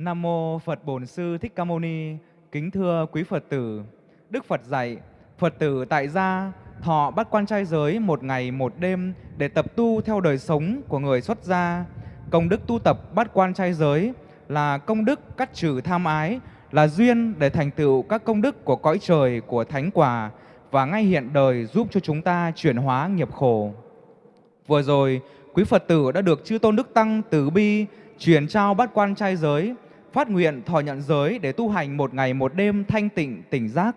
Nam mô Phật Bổn Sư Thích Ca Mâu Ni. Kính thưa quý Phật tử, Đức Phật dạy, Phật tử tại gia thọ bắt quan trai giới một ngày một đêm để tập tu theo đời sống của người xuất gia. Công đức tu tập bắt quan trai giới là công đức cắt trừ tham ái, là duyên để thành tựu các công đức của cõi trời, của thánh quả và ngay hiện đời giúp cho chúng ta chuyển hóa nghiệp khổ. Vừa rồi, quý Phật tử đã được Chư Tôn Đức Tăng từ bi truyền trao bát quan trai giới, phát nguyện thọ nhận giới để tu hành một ngày một đêm thanh tịnh tỉnh giác.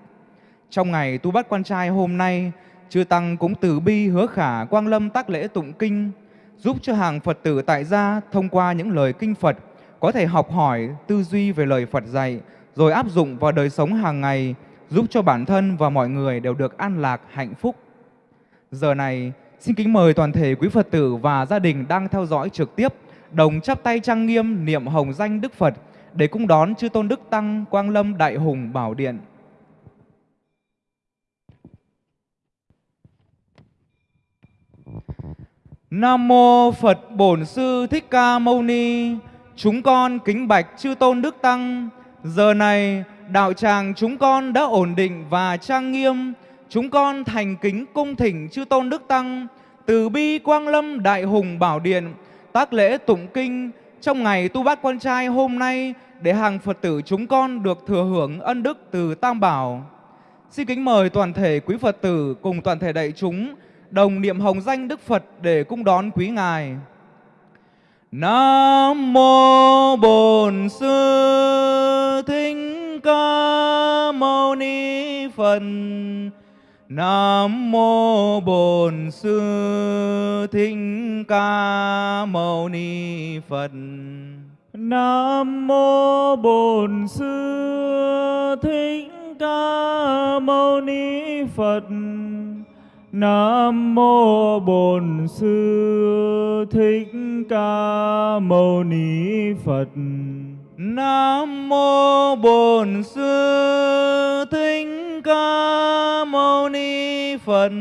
Trong ngày tu bát quan trai hôm nay, Chư Tăng cũng từ bi hứa khả quang lâm tác lễ tụng kinh, giúp cho hàng Phật tử tại gia thông qua những lời kinh Phật có thể học hỏi, tư duy về lời Phật dạy, rồi áp dụng vào đời sống hàng ngày, giúp cho bản thân và mọi người đều được an lạc, hạnh phúc. Giờ này, xin kính mời toàn thể quý Phật tử và gia đình đang theo dõi trực tiếp, đồng chắp tay trang nghiêm niệm hồng danh Đức Phật để cung đón chư tôn Đức Tăng Quang Lâm Đại Hùng Bảo Điện. Nam mô Phật Bổn Sư Thích Ca Mâu Ni. Chúng con kính bạch chư tôn Đức Tăng. Giờ này, đạo tràng chúng con đã ổn định và trang nghiêm. Chúng con thành kính cung thỉnh chư tôn Đức Tăng từ bi Quang Lâm Đại Hùng Bảo Điện, tác lễ tụng kinh trong ngày tu bát quan trai hôm nay, để hàng Phật tử chúng con được thừa hưởng ân đức từ Tam Bảo. Xin kính mời toàn thể quý Phật tử cùng toàn thể đại chúng đồng niệm hồng danh Đức Phật để cung đón quý Ngài. Nam mô Bổn Sư Thích Ca Mâu Ni Phật. Nam mô Bổn Sư Thích Ca Mâu Ni Phật. Nam mô Bổn Sư Thích Ca Mâu Ni Phật. Nam mô Bổn Sư Thích Ca Mâu Ni Phật. Nam mô Bổn Sư Thích Ca Mâu Ni Phật.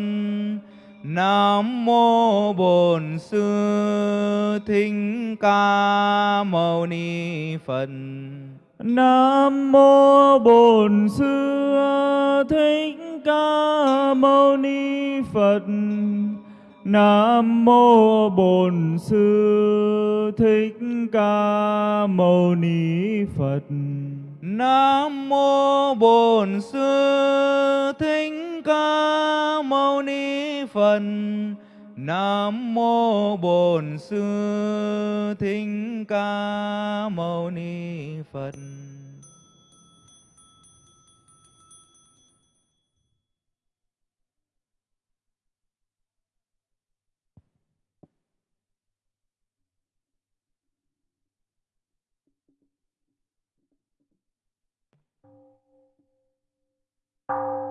Nam mô Bổn Sư Thích Ca Mâu Ni Phật. Nam mô Bổn Sư Thích Ca Mâu Ni Phật. Nam mô Bổn Sư Thích Ca Mâu Ni Phật. Nam mô Bổn Sư Thích Ca Mâu Ni Phật. Nam mô Bổn Sư Thích Ca Mâu Ni Phật. you.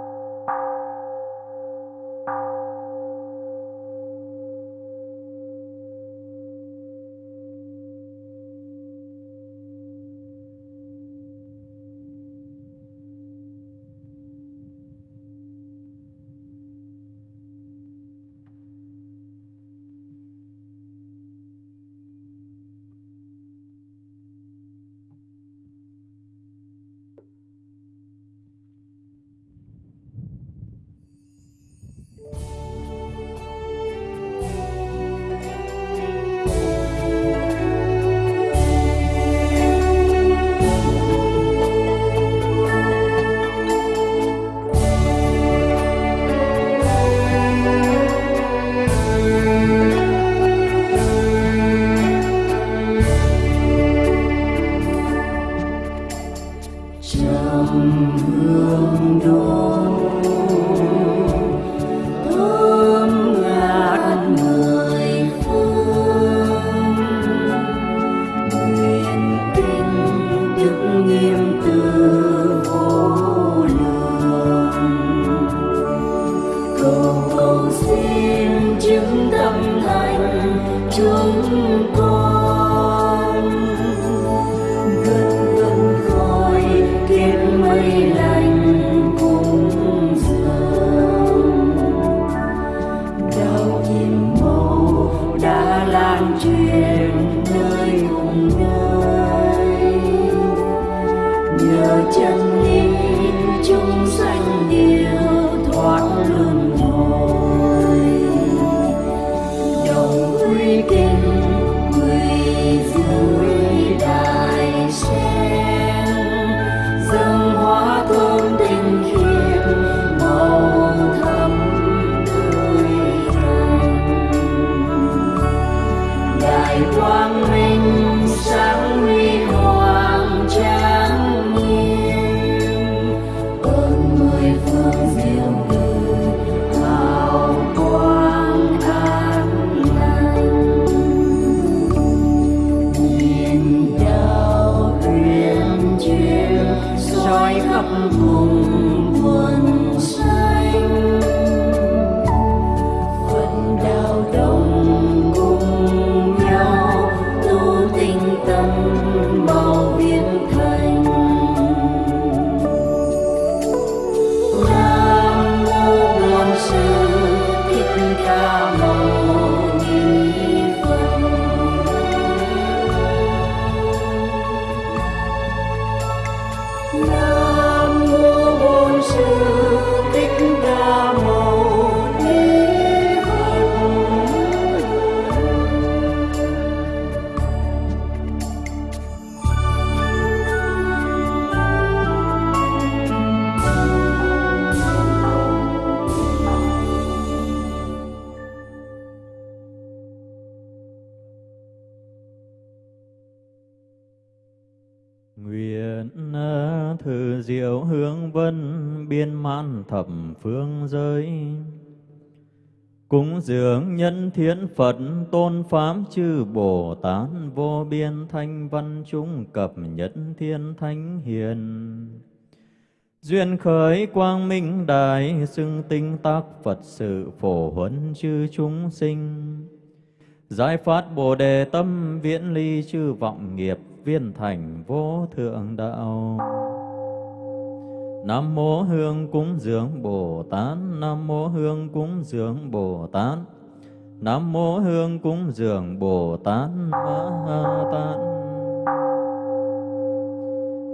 tu con xin chứng tâm thập phương giới Cúng dường nhân thiên Phật, tôn pháp, chư Bồ Tát, vô biên thanh văn chúng cập nhất thiên thánh hiền. Duyên khởi quang minh đại xưng tinh tác Phật sự phổ huấn chư chúng sinh. Giải phát Bồ đề tâm viễn ly chư vọng nghiệp viên thành vô thượng đạo. Nam mô Hương cúng dường Bồ Tát, Nam mô Hương cúng dường Bồ Tát. Nam mô Hương cúng dường Bồ Tát Ma Tát.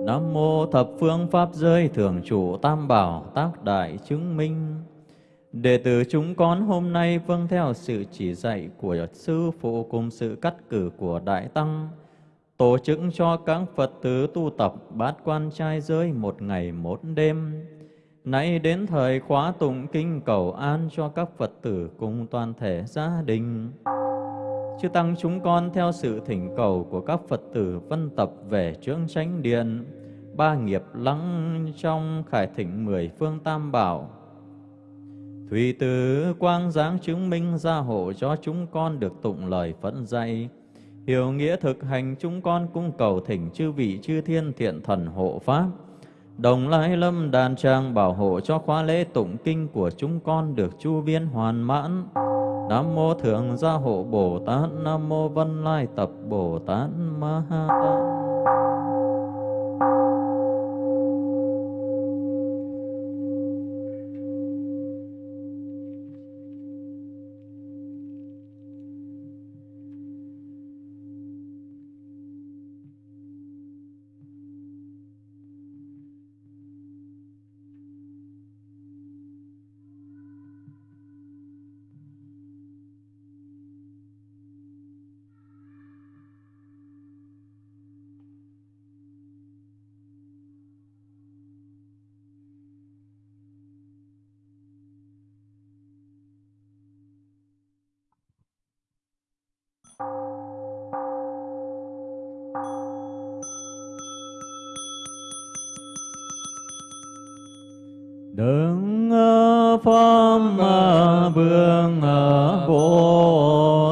Nam mô thập phương pháp giới thường trụ tam bảo tác đại chứng minh. Đệ tử chúng con hôm nay vâng theo sự chỉ dạy của sư phụ cùng sự cắt cử của đại tăng tổ chức cho các Phật tử tu tập bát quan trai giới một ngày một đêm. Nãy đến thời khóa tụng kinh cầu an cho các Phật tử cùng toàn thể gia đình. Chư Tăng chúng con theo sự thỉnh cầu của các Phật tử vân tập về trướng chánh điện, ba nghiệp lắng trong khải thịnh mười phương tam bảo. Thủy tử quang giáng chứng minh gia hộ cho chúng con được tụng lời phẫn dạy, hiểu nghĩa thực hành chúng con cung cầu thỉnh chư vị chư thiên thiện thần hộ pháp. Đồng lai lâm đàn trang bảo hộ cho khóa lễ tụng kinh của chúng con được chu viên hoàn mãn. Nam mô thượng gia hộ bồ tát, nam mô vân lai tập bồ tát ma ha tát.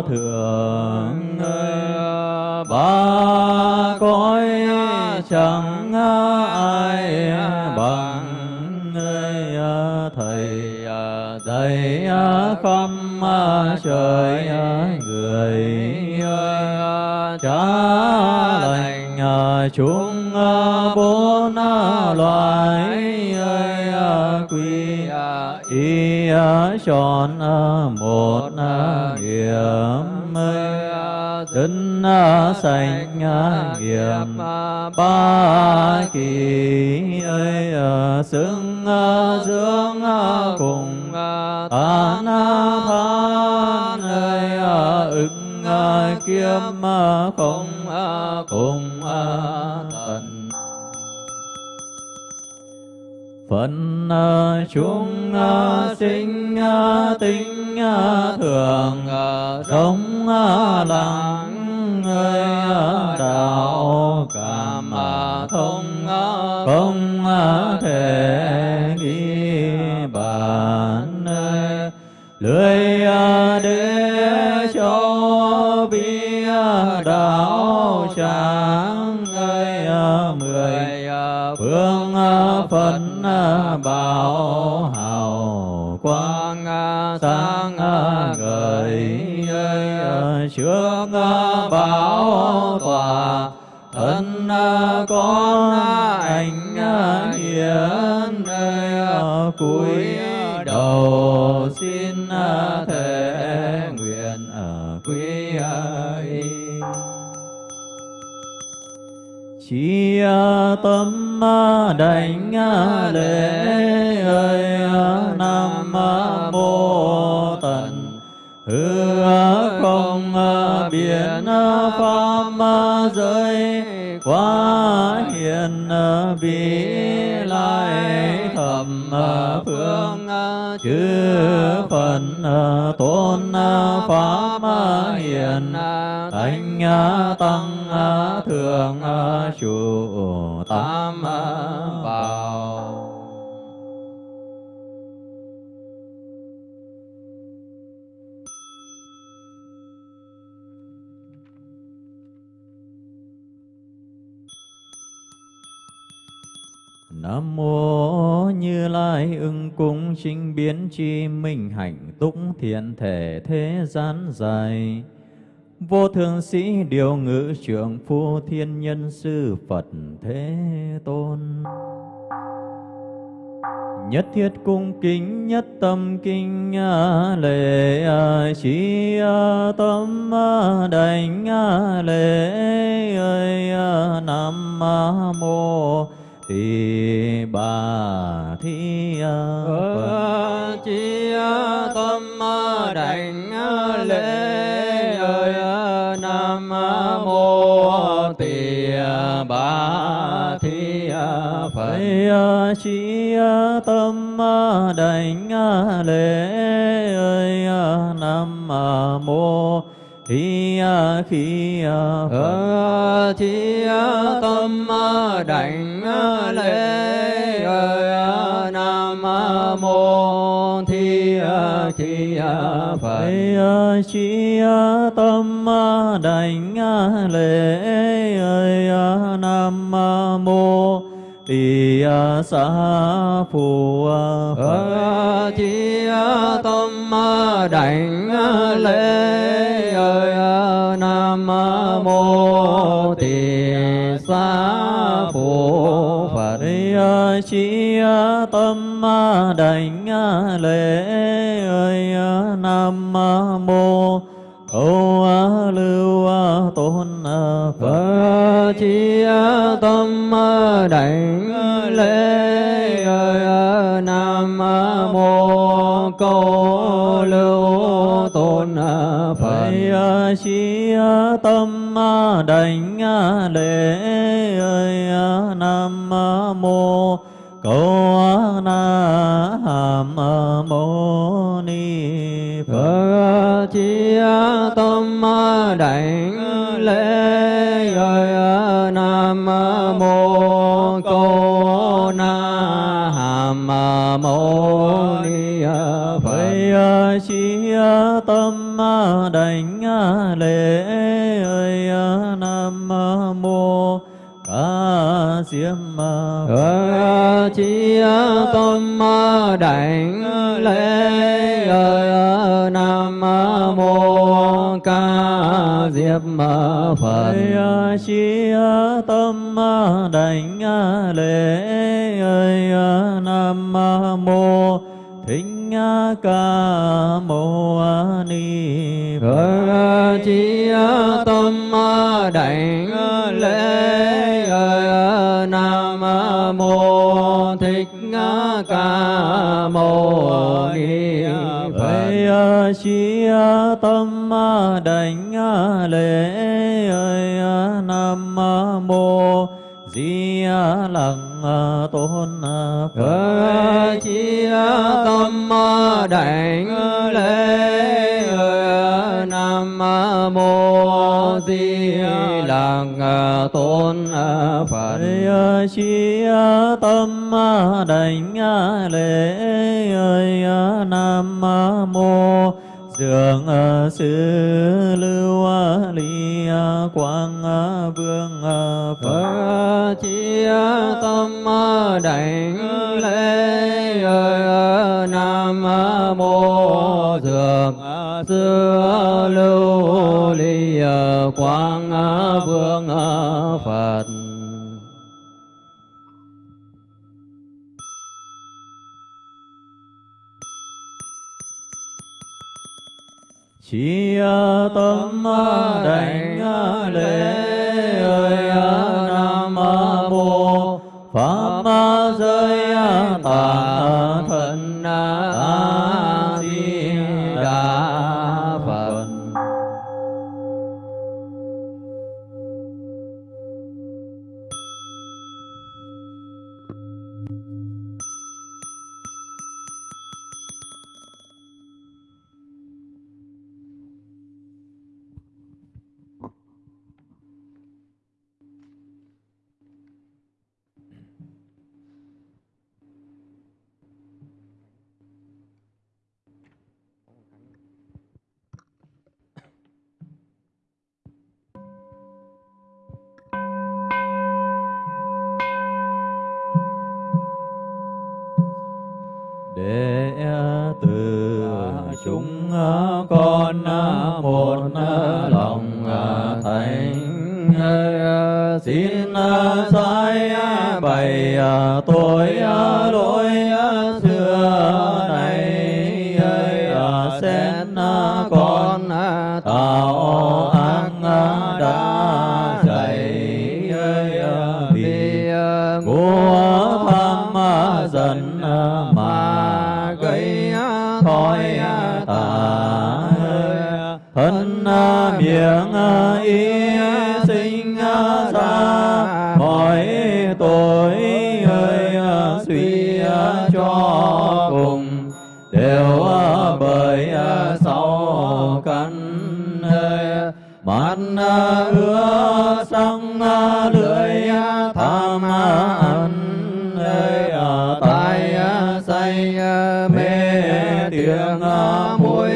Thượng ba cõi chẳng ai bằng thầy dạy khắp trời người cha lành chúng bốn loài quy y chọn một sanh, nghiệp, ba kỳ ơi xứng dưỡng cùng tán than ơi ứng kiếm không, cùng, tận. Phận chúng sinh tính thường sống lặng lưỡi à, để tâm đảnh lễ ơi, nam mô tần. Hư không biển pháp giới quá hiền vị lai thầm phương. Chư phần tôn pháp hiền, thánh tăng thượng ờ, trụ tam ờ, bảo Nam mô Như Lai ưng cung chính biến chi minh hạnh túc thiện thể thế gian dài. Vô thượng sĩ điều ngữ trưởng phu thiên nhân sư Phật Thế Tôn. Nhất thiết cung kính, nhất tâm kinh à, lệ à, chi à, tâm đảnh lệ, ơi nam mô, tỳ, bà thi phật ờ, chi tâm đảnh lệ bà thi phật. Chi tâm đảnh lễ ơi nam mô thi khi chi tâm đảnh lễ ơi nam mô thi chi phật. Chi tâm đảnh lễ nam mô tỳ xá phù phật. Chi tâm đảnh lễ ơi nam mô tỳ xá phù phật. Chi tâm đảnh lễ ơi nam mô câu lưu tôn phật. Chi tâm đảnh lễ nam mô câu lưu tôn phật. Chi tâm đảnh lễ nam mô câu na hàm mâu ni phật. Chi tâm đảnh lễ mâu ni phật chi tâm đảnh lễ ơi nam mô ca diêm phật chi tâm đảnh lễ ơi nam mô ca diếp phật chi tâm đảnh lễ nam mô thính ca mâu ni phật. Chi tâm đảnh lễ ơi nam mô thích ca mâu ni phật. Chi tâm đảnh lễ ơi nam mô di lặc tôn phật. Chi tâm đảnh lễ ơi nam mô di lặc tôn phật. Chi tâm đảnh lễ nam mô dường ờ, ờ, ờ, sư lưu ly quang vương phật. Chi tâm đảnh lễ ơi nam mô dường sư lưu, ly quang vương phật. Chi tâm đảnh lễ ơi cho cùng. Đều bởi sau căn mắt ưa sang lưỡi tham ăn tai say mê tiếng mũi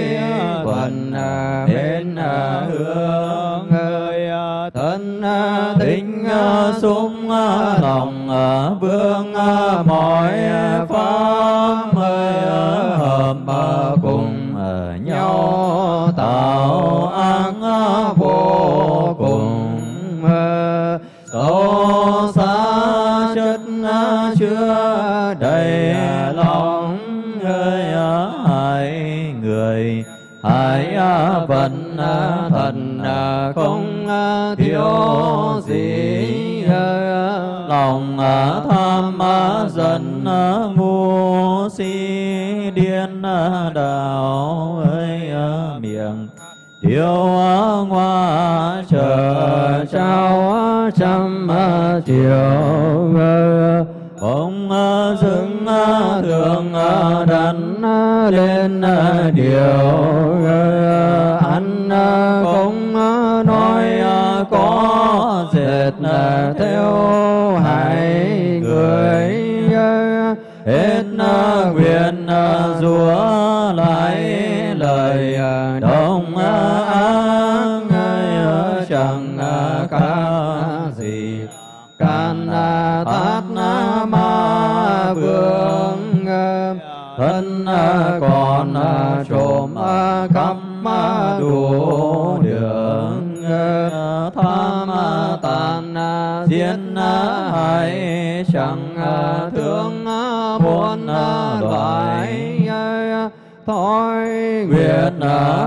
phần bên hương ơi thân tính sung lòng vương mọi pháp à, hợp à, cùng nhau. Tạo ác vô cùng sâu xa chất chưa đầy lòng ơi hai người. Hai vận thần không thiếu lòng à, tham à, dần à, vô si, điên đạo ơi miệng. Điều hoa chờ trao trăm triệu Ông dưng thường đặt lên điều Ăn không nói có dệt theo Hết nguyện rủa lại lời à, đồng à, áng à, chẳng ca gì can tát ma vương thân còn trộm cắp đủ đường tham tàn diễn hại, chẳng thương muôn loài ờ, thói nguyện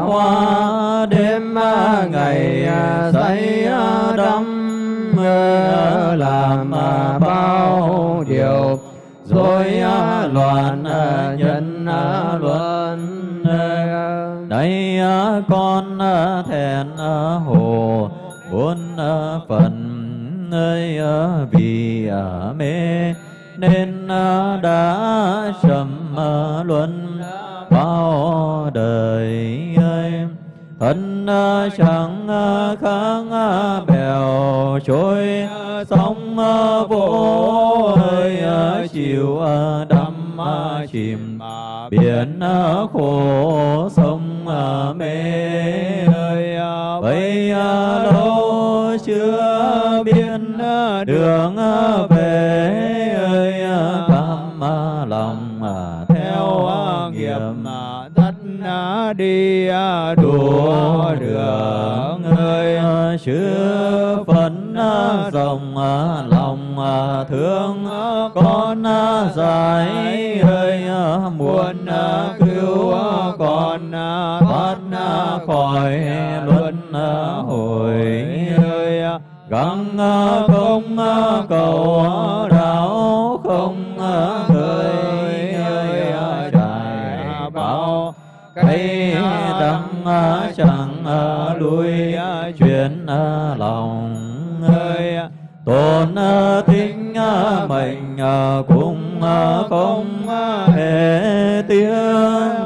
hoa, đêm ờ, ngày ờ, say đắm làm bao điều. Rồi loạn nhân luân đây con thẹn hồ bốn phần nơi vì mê nên à, đã trầm à, luân bao đời ơi. Thân à, chẳng kháng bèo trôi, sóng vô ơi chiều đắm chìm. Biển khổ sông mê ơi bấy lâu chưa biết đường về lòng theo nghiệp tất đi đùa đường ơi chứa phấn dòng lòng thương con giải ơi muốn cứu con thoát khỏi luân hồi ơi gắng không cầu đạo không chẳng lui chuyển lòng ơi tôn tính mình cũng không hề tiếng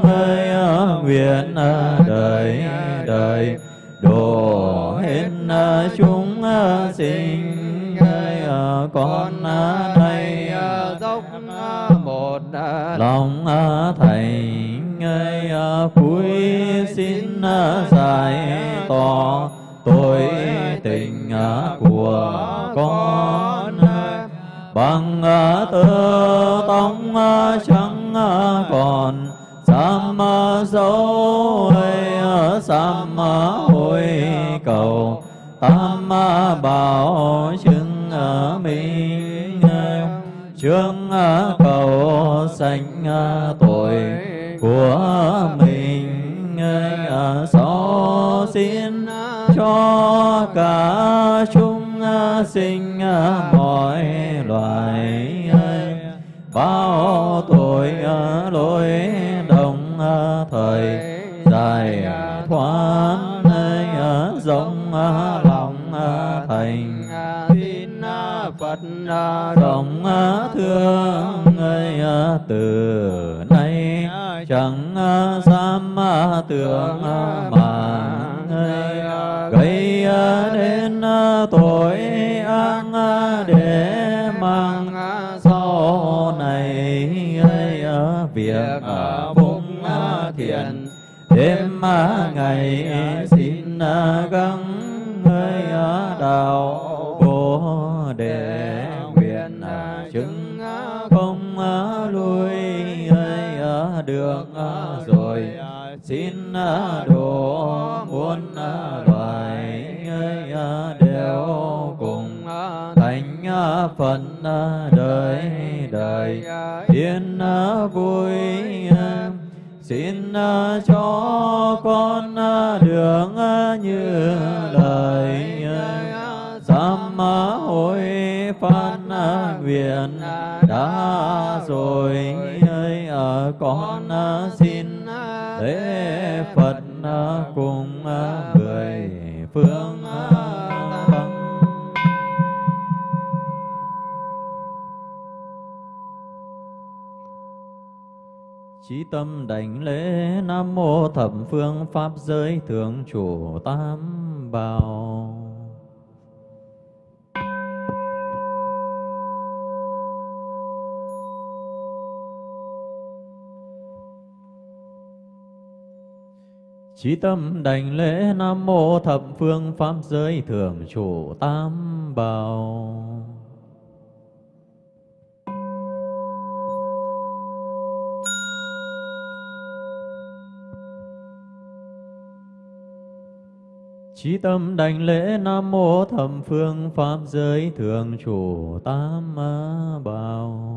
ơi ờ, nguyện ờ, đời đời. Đổ hết ờ, chúng sinh ơi con này dốc một lòng thành ngày à, cuối xin à, giải tỏ tội tình à, của con. Bằng tơ tông chẳng còn sam dấu sam hồi cầu tam bảo chứng minh trương cầu sanh tội của mình. Xó xin cho cả chúng sinh mọi loài bao tuổi lối đồng thời dài thoát rộng lòng thành tin Phật rộng thương người từ chẳng à, dám à, tưởng à, mà gây đến tội ác để mang sau này việc phụng thiện. Đêm ngày xin gắng được à, rồi xin à, độ muôn à, loài đều cùng thành phần đời đời yên vui xin cho con đường như lời sám hối phan nguyện đã rồi con à, xin à, lễ Phật à, cùng mười phương tâm. Chí tâm đảnh lễ Nam Mô Thập Phương Pháp Giới Thượng Chủ Tam Bảo. Chí tâm đảnh lễ Nam Mô Thập Phương Pháp Giới thường Chủ Tam Bảo. Chí tâm đảnh lễ Nam Mô Thập Phương Pháp Giới thường Chủ Tam Bảo.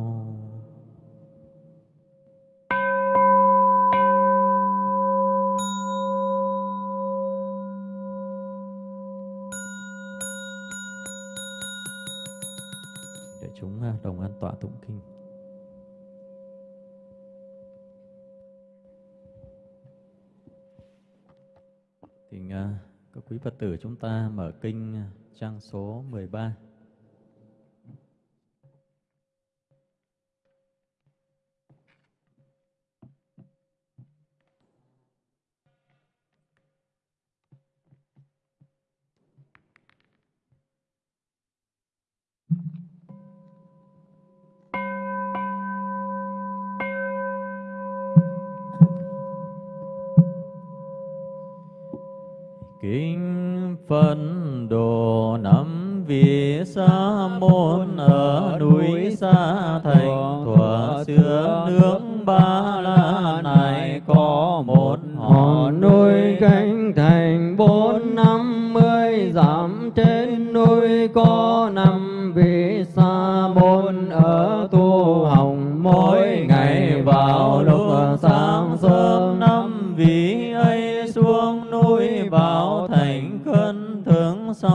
Đại chúng à, đồng an tọa tụng kinh. Thì à, các quý Phật tử chúng ta mở kinh à, trang số 13. ba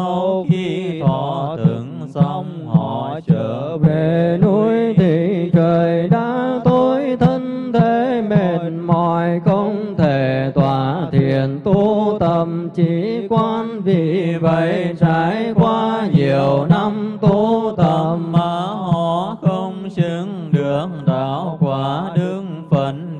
sau khi thọ từng xong, họ trở về núi thì trời đã tối, thân thế mệt mỏi, không thể tỏa thiền tu tâm. Chỉ quan vì vậy trải qua nhiều năm tu tâm mà họ không chứng được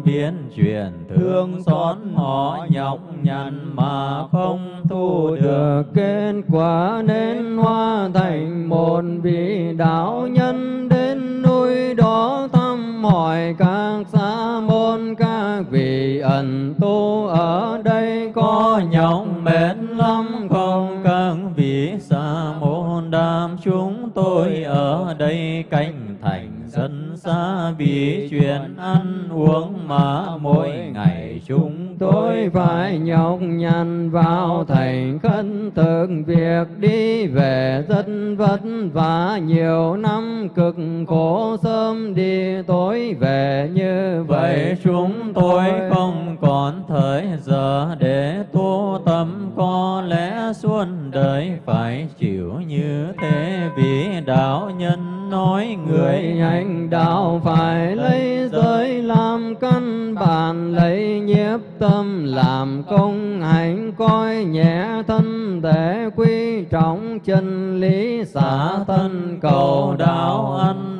biến chuyển thương xót họ nhọc nhằn mà không thu được. kết quả nên hoa thành một vị đạo nhân đến núi đó thăm hỏi các sa môn các vị ẩn tu ở đây có nhọc mệt lắm không? Các vị sa môn đam chúng tôi ở đây canh thành sân xa bị chuyện ăn uống mà mỗi ngày chúng tôi phải nhọc nhằn vào thành khấn thực việc đi về rất vất vả. Nhiều năm cực khổ sớm đi tối về như vậy. Chúng tôi không còn thời giờ để tu tâm. Có lẽ suốt đời phải chịu như thế. Vì đạo nhân nói người người hành đạo phải lấy giới làm căn bản lấy nhiếp tâm, làm công hạnh coi nhẹ thân thể quy trọng chân lý, xả thân cầu đạo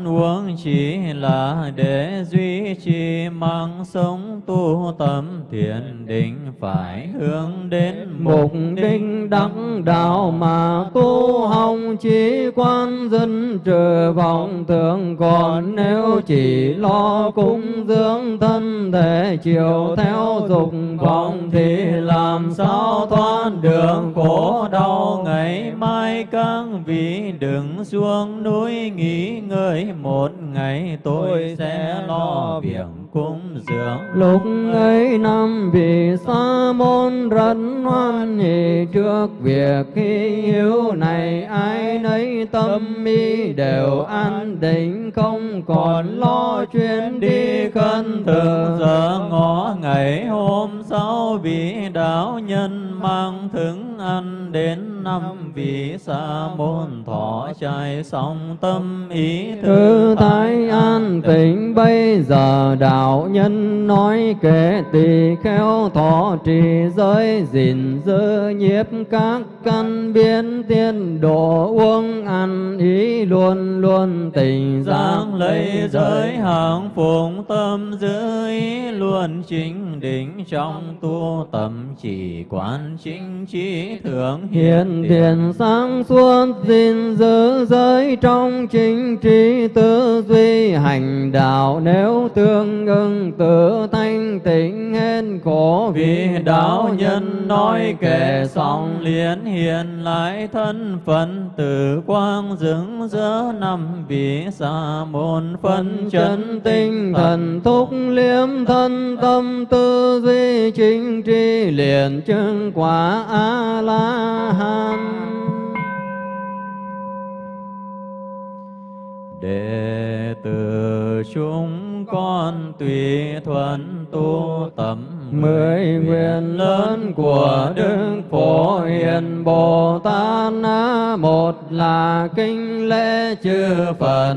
ăn uống chỉ là để duy trì mạng sống tu tâm thiền định phải hướng đến mục đích đắc đạo mà tu hồng chỉ quan dân trừ vọng tưởng. Còn nếu chỉ lo cúng dưỡng thân thể chiều theo dục vọng thì làm sao thoát đường khổ đau ngày mai các vị đừng xuống núi nghỉ ngơi một ngày tôi sẽ lo việc cúng dường. Lúc ấy năm vị sa môn rất hoan hỷ trước việc hy hữu này. Ai nấy tâm mi đều an định không còn lo chuyến đi khấn Thường giờ ngõ ngày hôm sau vị đạo nhân mang thức ăn đến năm vị sa môn thọ trai xong tâm ý Thư thái an tịnh. bây giờ đạo nhân nói kể tỳ khéo thọ trì giới gìn giữ nhiếp các căn biến tiên độ uống ăn ý luôn luôn tình giang lấy giới. hàng phụng tâm giữ ý luôn chính định trong tu tâm chỉ quán chính trí thượng Hiện tiền sáng suốt gìn giữ giới trong chính trí tư duy. Hành đạo nếu tương ưng tự thanh tịnh hết khổ. Vì đạo nhân nói kể xong liền hiện lại thân phận. Từ quang dưỡng giữa năm vị sa môn phân chân tinh thần thúc liếm thân tâm tư duy chính tri liền chứng quả a la hán đệ tử chúng con tùy thuận tu tâm mười nguyện lớn của đức phổ hiền bồ tát một là kinh lễ chư phật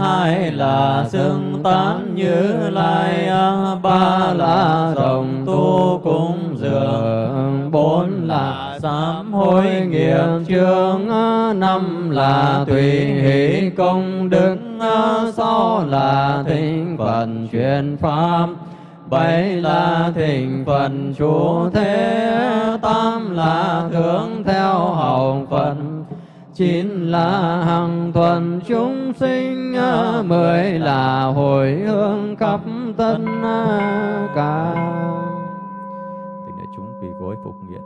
hai là xưng tán như lai ba là đồng tu cúng dường bốn sám hối nghiệp chương ờ, năm là tùy hỷ công đức ờ, sáu là thịnh phần truyền pháp. Bảy là thịnh phần chủ thế, tám là thưởng theo hậu phần chín là hằng thuần chúng sinh ờ, mười là hồi hương khắp tất cả. Tình đại chúng quỳ gối phục nguyện.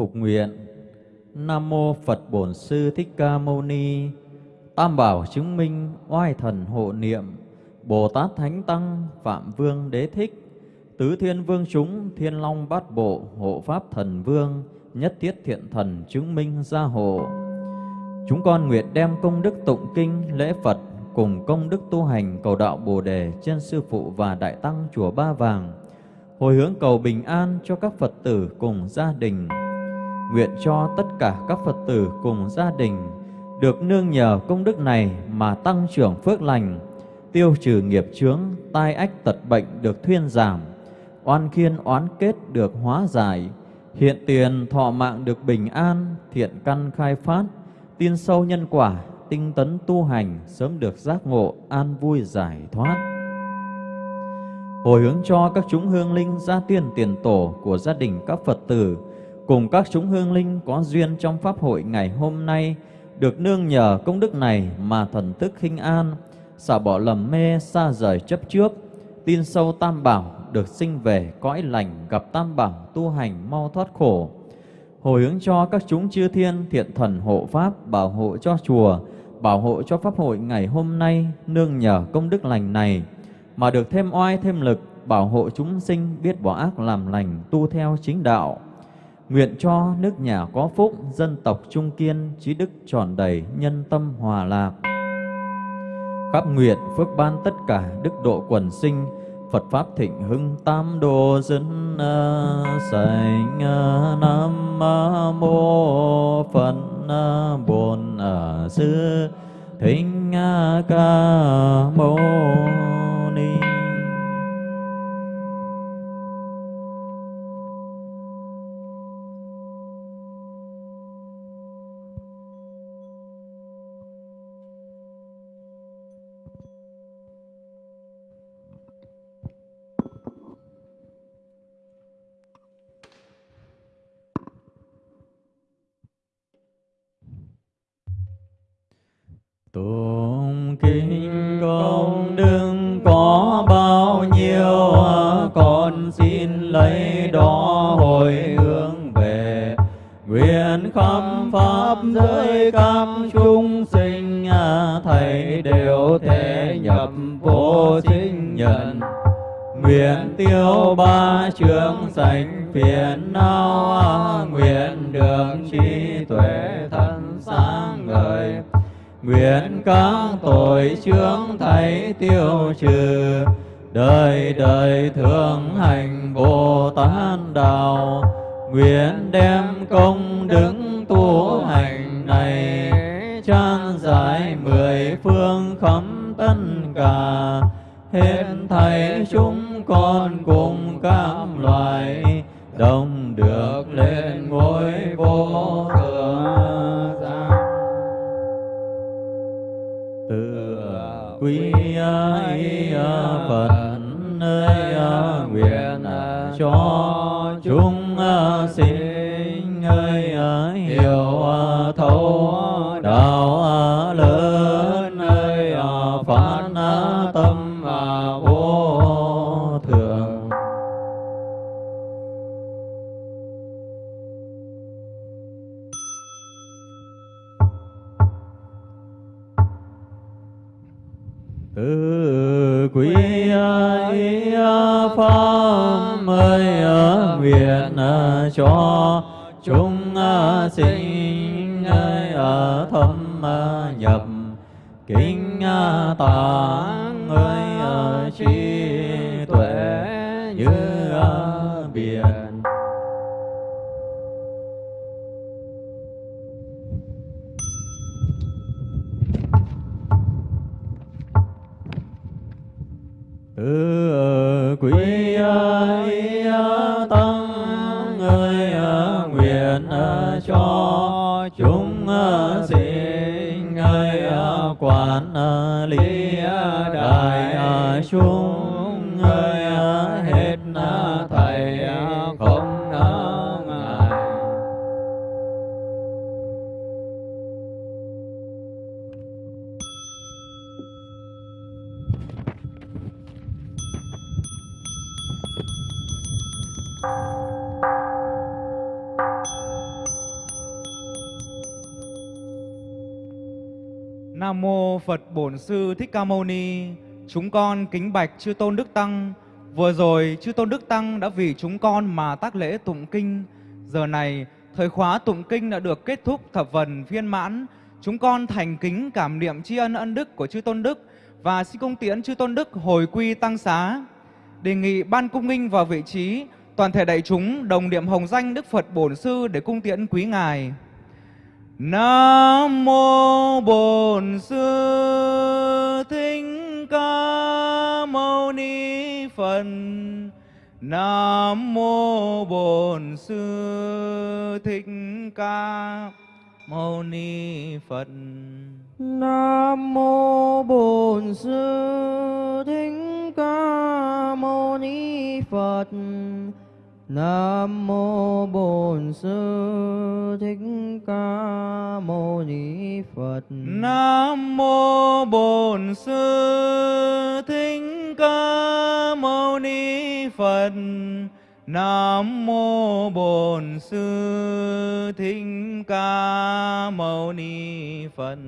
Phục nguyện. Nam mô Phật Bổn Sư Thích Ca Mâu Ni. Tam bảo chứng minh oai thần hộ niệm. Bồ Tát Thánh Tăng Phạm Vương Đế Thích. Tứ Thiên Vương chúng Thiên Long Bát Bộ Hộ Pháp Thần Vương Nhất Thiết Thiện Thần chứng minh gia hộ. Chúng con nguyện đem công đức tụng kinh lễ Phật cùng công đức tu hành cầu đạo Bồ đề trên sư phụ và đại tăng chùa Ba Vàng, hồi hướng cầu bình an cho các Phật tử cùng gia đình. Nguyện cho tất cả các Phật tử cùng gia đình được nương nhờ công đức này mà tăng trưởng phước lành, tiêu trừ nghiệp chướng, tai ách tật bệnh được thuyên giảm, oan khiên oán kết được hóa giải, hiện tiền thọ mạng được bình an, thiện căn khai phát, tin sâu nhân quả, tinh tấn tu hành, sớm được giác ngộ, an vui giải thoát. Hồi hướng cho các chúng hương linh gia tiên tiền tổ của gia đình các Phật tử, cùng các chúng hương linh có duyên trong Pháp hội ngày hôm nay, được nương nhờ công đức này mà thần thức khinh an, xả bỏ lầm mê, xa rời chấp trước, tin sâu tam bảo, được sinh về cõi lành, gặp tam bảo, tu hành mau thoát khổ. Hồi hướng cho các chúng chư thiên thiện thần hộ pháp, bảo hộ cho chùa, bảo hộ cho pháp hội ngày hôm nay, nương nhờ công đức lành này, mà được thêm oai thêm lực, bảo hộ chúng sinh biết bỏ ác làm lành, tu theo chính đạo. Nguyện cho nước nhà có phúc, dân tộc trung kiên, trí đức tròn đầy, nhân tâm hòa lạc. Khắp nguyện phước ban tất cả đức độ quần sinh, Phật Pháp thịnh hưng tam đồ dân à, sành à, Nam à, Mô Phật Bổn Sư Thích Ca Mâu Ni kinh công đức có bao nhiêu, Con xin lấy đó hồi hướng về. Nguyện khắp pháp giới các chúng sinh, Thầy đều thể nhập vô sinh nhận Nguyện tiêu ba trường sanh phiền não, Nguyện được trí tuệ thân sáng ngời. Nguyện các tội chướng thấy tiêu trừ, Đời đời thường hành Bồ Tát Đạo, Nguyện đem công đức tu hành này, Trang giải mười phương khắp tất cả, Hết thầy chúng con cùng các loài, Đồng được lên ngôi vô thượng. Quý ai à, phật nơi à, nguyện à, cho chúng tự quý ý pháp ơi nguyện à, cho chúng à, sinh à, ở thâm nhập kinh tạng Quán lý đại chúng Nam mô Phật Bổn Sư Thích Ca Mâu Ni. Chúng con kính bạch chư tôn đức tăng. Vừa rồi chư tôn đức tăng đã vì chúng con mà tác lễ tụng kinh. Giờ này thời khóa tụng kinh đã được kết thúc thập phần viên mãn. Chúng con thành kính cảm niệm tri ân ân đức của chư tôn đức và xin công tiễn chư tôn đức hồi quy tăng xá. Đề nghị ban cung nghinh vào vị trí, toàn thể đại chúng đồng niệm hồng danh Đức Phật Bổn Sư để cung tiễn quý ngài. Nam mô Bổn Sư Thích Ca Mâu Ni Phật. Nam mô Bổn Sư Thích Ca Mâu Ni Phật. Nam mô Bổn Sư Thích Ca Mâu Ni Phật. Nam mô Bổn Sư Thích Ca Mâu Ni Phật. Nam mô Bổn Sư Thích Ca Mâu Ni Phật. Nam mô Bổn Sư Thích Ca Mâu Ni Phật.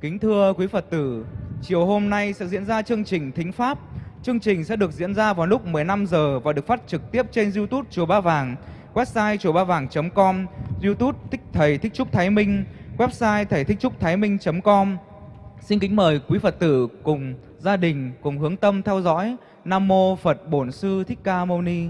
Kính thưa quý Phật tử, chiều hôm nay sẽ diễn ra chương trình Thính Pháp. Chương trình sẽ được diễn ra vào lúc 15 giờ và được phát trực tiếp trên YouTube Chùa Ba Vàng, website chùa ba vàng.com, YouTube Thích Thầy Thích Trúc Thái Minh, website thầy thích trúc thái minh.com. Xin kính mời quý Phật tử cùng gia đình cùng hướng tâm theo dõi. Nam mô Phật Bổn Sư Thích Ca Mâu Ni.